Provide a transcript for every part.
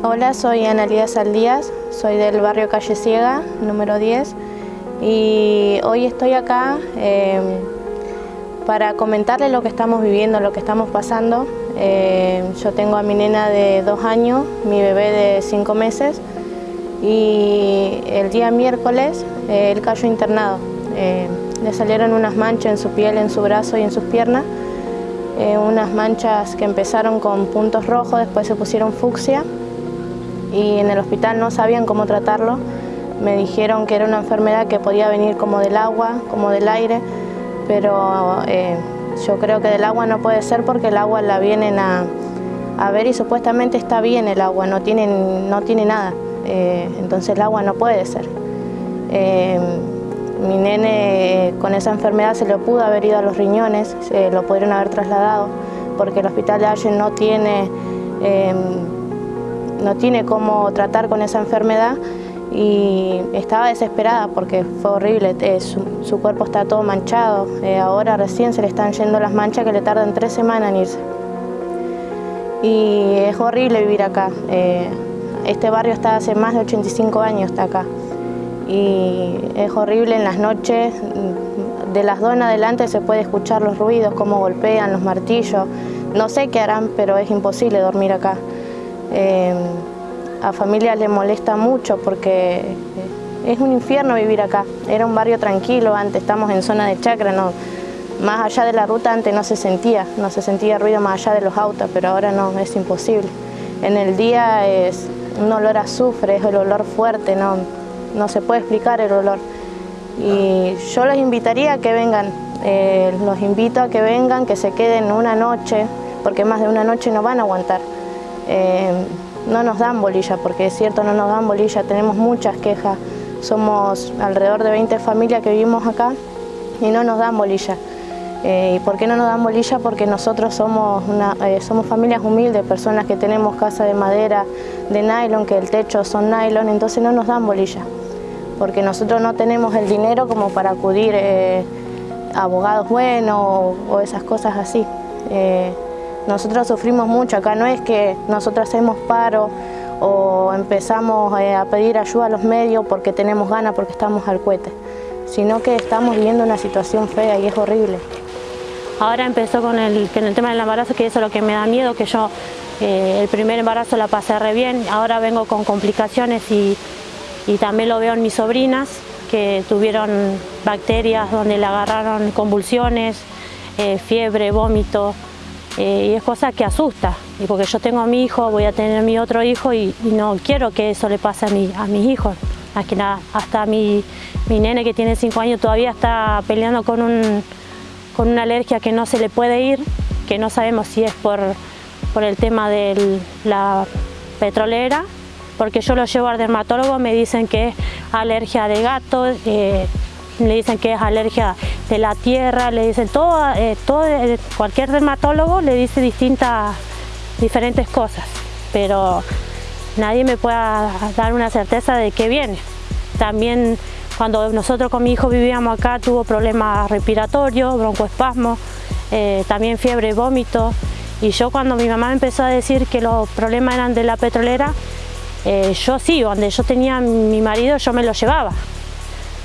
Hola, soy Analía Saldías, soy del barrio Calle Ciega, número 10, y hoy estoy acá eh, para comentarles lo que estamos viviendo, lo que estamos pasando. Eh, yo tengo a mi nena de dos años, mi bebé de cinco meses, y el día miércoles eh, él cayó internado. le salieron unas manchas en su piel, en su brazo y en sus piernas, unas manchas que empezaron con puntos rojos, después se pusieron fucsia, y en el hospital no sabían cómo tratarlo. Me dijeron que era una enfermedad que podía venir como del agua, como del aire, pero eh, yo creo que del agua no puede ser porque el agua la vienen a, ver y supuestamente está bien el agua, no tiene, no tiene nada, eh, entonces el agua no puede ser. Eh, mi nene con esa enfermedad se le pudo haber ido a los riñones, se lo pudieron haber trasladado porque el hospital de Allen no tiene no tiene cómo tratar con esa enfermedad y estaba desesperada porque fue horrible, eh, su, cuerpo está todo manchado, eh, ahora recién se le están yendo las manchas que le tardan tres semanas en irse. Y es horrible vivir acá, eh, este barrio está hace más de 85 años acá y es horrible en las noches, de las dos en adelante se puede escuchar los ruidos, cómo golpean los martillos, no sé qué harán pero es imposible dormir acá. Eh, a familia le molesta mucho porque es un infierno vivir acá. Era un barrio tranquilo, antes estamos en zona de chacra, no, más allá de la ruta antes no se sentía, no se sentía ruido más allá de los autos, pero ahora no, es imposible. En el día es un olor a azufre, es el olor fuerte, no, no se puede explicar el olor. Y yo los invitaría a que vengan, eh, los invito a que vengan, que se queden una noche, porque más de una noche no van a aguantar. Eh, no nos dan bolilla, porque es cierto, no nos dan bolilla, tenemos muchas quejas, somos alrededor de 20 familias que vivimos acá y no nos dan bolilla. Eh, ¿Y por qué no nos dan bolilla? Porque nosotros somos, eh, somos familias humildes, personas que tenemos casa de madera, de nylon, que el techo son nylon, entonces no nos dan bolilla. Porque nosotros no tenemos el dinero como para acudir a abogados buenos o, esas cosas así. Nosotros sufrimos mucho, acá no es que nosotros hacemos paro o empezamos eh, a pedir ayuda a los medios porque tenemos ganas, porque estamos al cohete, sino que estamos viviendo una situación fea y es horrible. Ahora empezó con el, tema del embarazo, que eso es lo que me da miedo, que yo eh, el primer embarazo la pasé re bien, ahora vengo con complicaciones y, también lo veo en mis sobrinas, que tuvieron bacterias donde le agarraron convulsiones, eh, fiebre, vómito, eh, y es cosa que asusta, y porque yo tengo a mi hijo, voy a tener a mi otro hijo y, no quiero que eso le pase a, mi, a mis hijos. Hasta mi, mi nene que tiene 5 años todavía está peleando con, un, con una alergia que no se le puede ir, que no sabemos si es por, por el tema de la petrolera, porque yo lo llevo al dermatólogo, me dicen que es alergia de gato, eh, le dicen que es alergia de la tierra, le dicen todo, eh, todo eh, cualquier dermatólogo le dice distintas, diferentes cosas, pero nadie me puede dar una certeza de qué viene. También cuando nosotros con mi hijo vivíamos acá tuvo problemas respiratorios, broncoespasmo, eh, también fiebre, vómito, y yo cuando mi mamá empezó a decir que los problemas eran de la petrolera, yo sí, donde yo tenía mi marido yo me lo llevaba,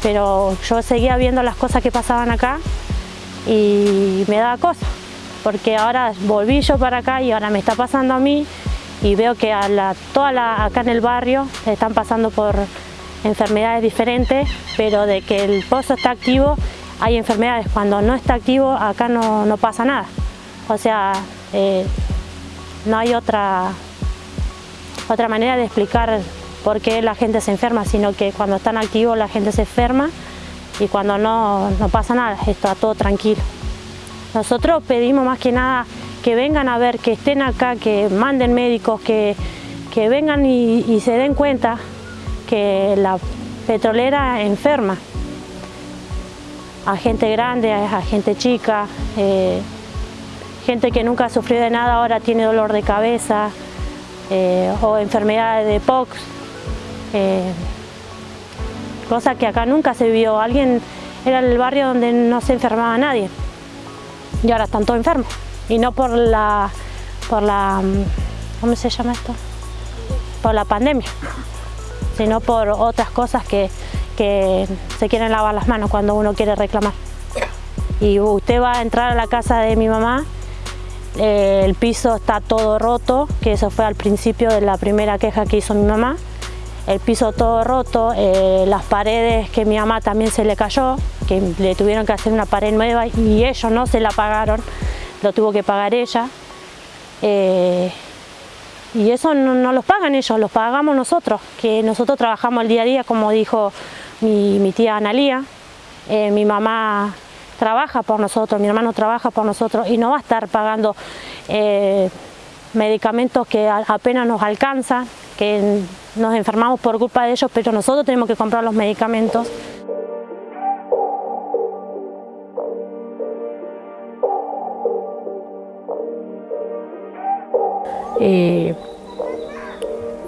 pero yo seguía viendo las cosas que pasaban acá y me daba cosa, porque ahora volví yo para acá y ahora me está pasando a mí y veo que a la, toda acá en el barrio están pasando por enfermedades diferentes, pero de que el pozo está activo hay enfermedades, cuando no está activo acá no, pasa nada, o sea, eh, no hay otra, otra manera de explicar por qué la gente se enferma, sino que cuando están activos la gente se enferma y cuando no, no pasa nada, está todo tranquilo. Nosotros pedimos más que nada que vengan a ver, que estén acá, que manden médicos, que, vengan y, se den cuenta que la petrolera enferma a gente grande, a gente chica, eh, gente que nunca ha sufrido de nada ahora tiene dolor de cabeza eh, o enfermedades de POX, eh, cosa que acá nunca se vio. Alguien era el barrio donde no se enfermaba nadie y ahora están todos enfermos y no por la, por la, ¿cómo se llama esto? por la pandemia, sino por otras cosas que, que se quieren lavar las manos cuando uno quiere reclamar. Y usted va a entrar a la casa de mi mamá, eh, el piso está todo roto, que eso fue al principio de la primera queja que hizo mi mamá, el piso todo roto, eh, las paredes que mi mamá también se le cayó, que le tuvieron que hacer una pared nueva y ellos no se la pagaron, lo tuvo que pagar ella. Eh, y eso no, los pagan ellos, los pagamos nosotros, que nosotros trabajamos el día a día, como dijo mi, tía Analía, eh, mi mamá trabaja por nosotros, mi hermano trabaja por nosotros y no va a estar pagando medicamentos que apenas nos alcanzan, que nos enfermamos por culpa de ellos, pero nosotros tenemos que comprar los medicamentos. Eh,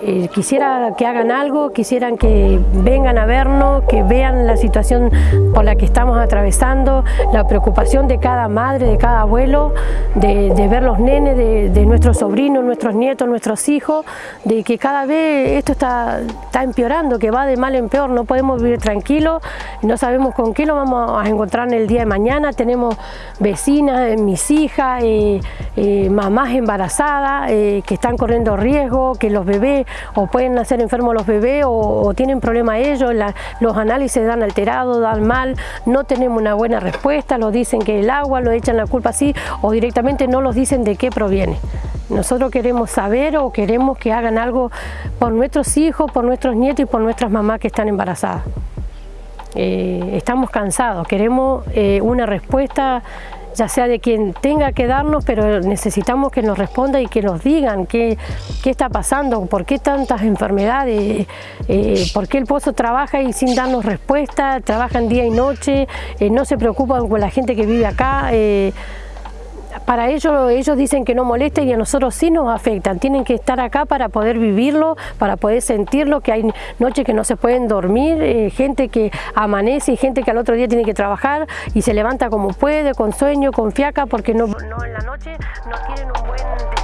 eh, quisiera que hagan algo, quisieran que vengan a vernos, que vean la situación por la que estamos atravesando, la preocupación de cada madre, de cada abuelo, de, ver los nenes, de, nuestros sobrinos, nuestros nietos, nuestros hijos, de que cada vez esto está, está empeorando, que va de mal en peor, no podemos vivir tranquilos, no sabemos con qué lo vamos a encontrar en el día de mañana, tenemos vecinas, mis hijas, eh, eh, mamás embarazadas que están corriendo riesgo, que los bebés o pueden nacer enfermos los bebés o, tienen problema ellos, los análisis dan alterado, dan mal, no tenemos una buena respuesta, los dicen que el agua, lo echan la culpa así o directamente no los dicen de qué proviene. Nosotros queremos saber o queremos que hagan algo por nuestros hijos, por nuestros nietos y por nuestras mamás que están embarazadas. Eh, estamos cansados, queremos eh, una respuesta ya sea de quien tenga que darnos, pero necesitamos que nos responda y que nos digan qué, qué está pasando, por qué tantas enfermedades, eh, por qué el pozo trabaja y sin darnos respuesta, trabajan día y noche, eh, no se preocupan con la gente que vive acá. Eh, para ellos, ellos dicen que no molesta y a nosotros sí nos afectan. Tienen que estar acá para poder vivirlo, para poder sentirlo, que hay noches que no se pueden dormir, eh, gente que amanece y gente que al otro día tiene que trabajar y se levanta como puede, con sueño, con fiaca, porque no, no en la noche no tienen un buen